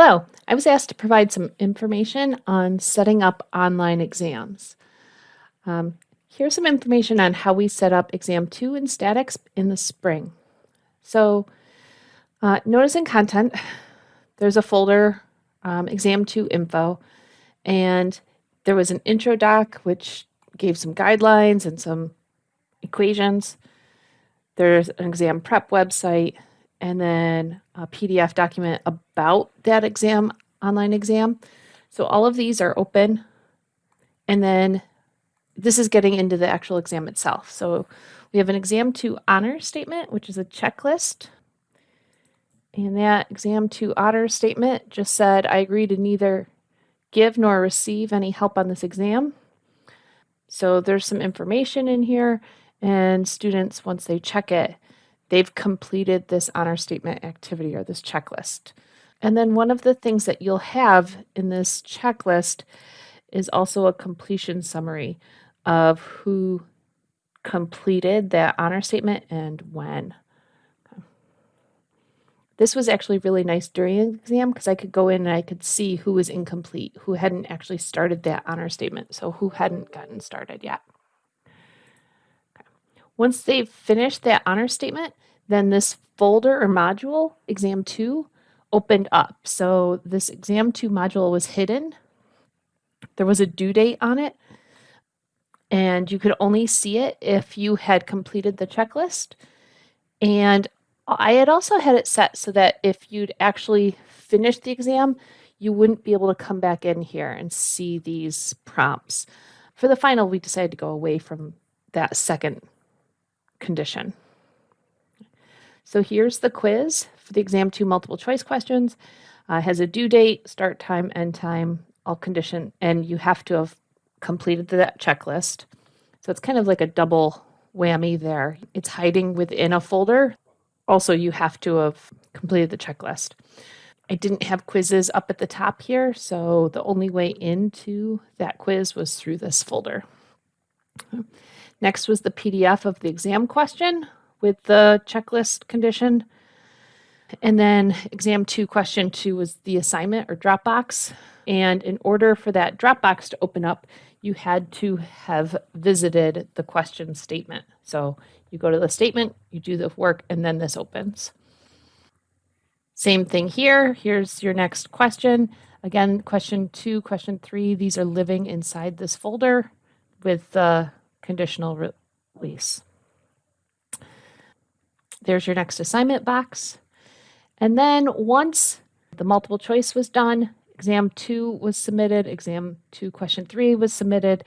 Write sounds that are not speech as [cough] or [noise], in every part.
Hello, I was asked to provide some information on setting up online exams. Um, here's some information on how we set up exam two in statics in the spring. So uh, notice in content, [sighs] there's a folder, um, exam two info, and there was an intro doc which gave some guidelines and some equations. There's an exam prep website, and then a PDF document about that exam, online exam. So all of these are open. And then this is getting into the actual exam itself. So we have an exam two honor statement, which is a checklist. And that exam two honor statement just said, I agree to neither give nor receive any help on this exam. So there's some information in here and students, once they check it, they've completed this honor statement activity or this checklist. And then one of the things that you'll have in this checklist is also a completion summary of who completed that honor statement and when. This was actually really nice during the exam because I could go in and I could see who was incomplete, who hadn't actually started that honor statement, so who hadn't gotten started yet. Once they've finished that honor statement, then this folder or module, exam two, opened up. So this exam two module was hidden. There was a due date on it, and you could only see it if you had completed the checklist. And I had also had it set so that if you'd actually finished the exam, you wouldn't be able to come back in here and see these prompts. For the final, we decided to go away from that second condition. So here's the quiz for the exam two multiple choice questions. Uh, has a due date, start time, end time, all condition, and you have to have completed that checklist. So it's kind of like a double whammy there. It's hiding within a folder. Also, you have to have completed the checklist. I didn't have quizzes up at the top here, so the only way into that quiz was through this folder. Next was the PDF of the exam question with the checklist condition. And then exam two, question two was the assignment or Dropbox. And in order for that Dropbox to open up, you had to have visited the question statement. So you go to the statement, you do the work, and then this opens. Same thing here. Here's your next question. Again, question two, question three, these are living inside this folder with the conditional release. There's your next assignment box. And then once the multiple choice was done, exam two was submitted, exam two, question three was submitted,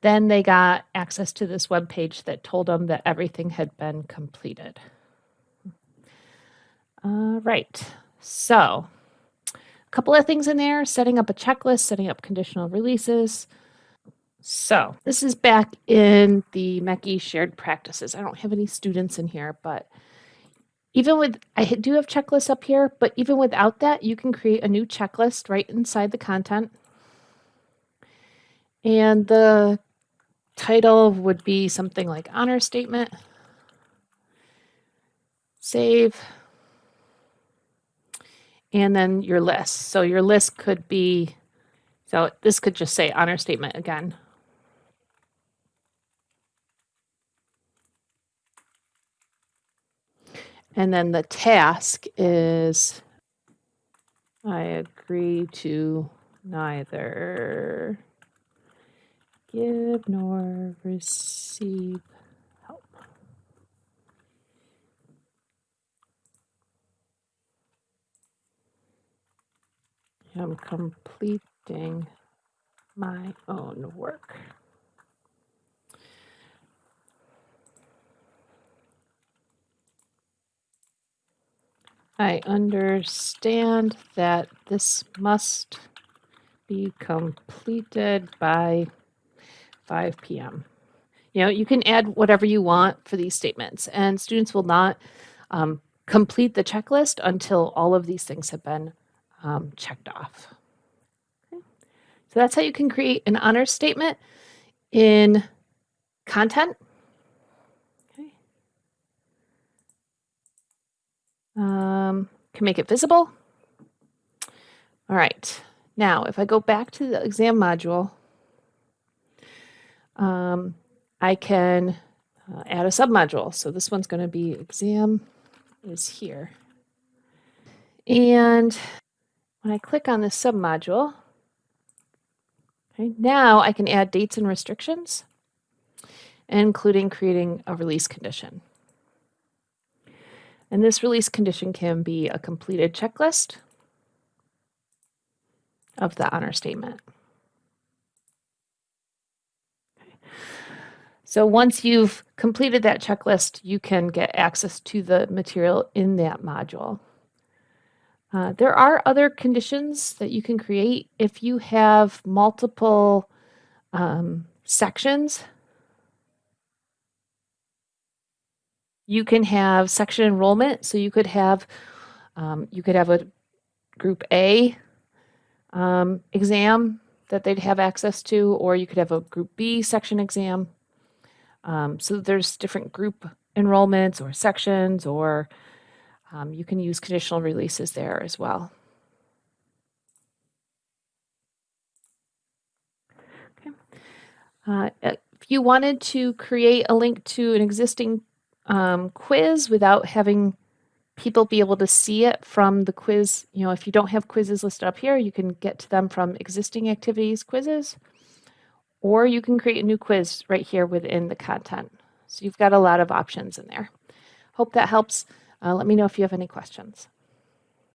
then they got access to this web page that told them that everything had been completed. All right, so a couple of things in there, setting up a checklist, setting up conditional releases, so this is back in the MECI shared practices. I don't have any students in here, but even with, I do have checklists up here, but even without that, you can create a new checklist right inside the content. And the title would be something like honor statement. Save. And then your list. So your list could be, so this could just say honor statement again. And then the task is I agree to neither give nor receive help. I'm completing my own work. I understand that this must be completed by 5 p.m. You know, you can add whatever you want for these statements, and students will not um, complete the checklist until all of these things have been um, checked off. Okay. So that's how you can create an honor statement in content. Um, can make it visible. All right, now if I go back to the exam module, um, I can uh, add a submodule. So this one's going to be exam is here. And when I click on this submodule, okay, now I can add dates and restrictions, including creating a release condition. And this release condition can be a completed checklist of the honor statement. So once you've completed that checklist, you can get access to the material in that module. Uh, there are other conditions that you can create if you have multiple um, sections. You can have section enrollment. So you could have um, you could have a group A um, exam that they'd have access to, or you could have a group B section exam. Um, so there's different group enrollments or sections, or um, you can use conditional releases there as well. Okay. Uh, if you wanted to create a link to an existing um, quiz without having people be able to see it from the quiz, you know, if you don't have quizzes listed up here, you can get to them from existing activities quizzes or you can create a new quiz right here within the content. So you've got a lot of options in there. Hope that helps. Uh, let me know if you have any questions.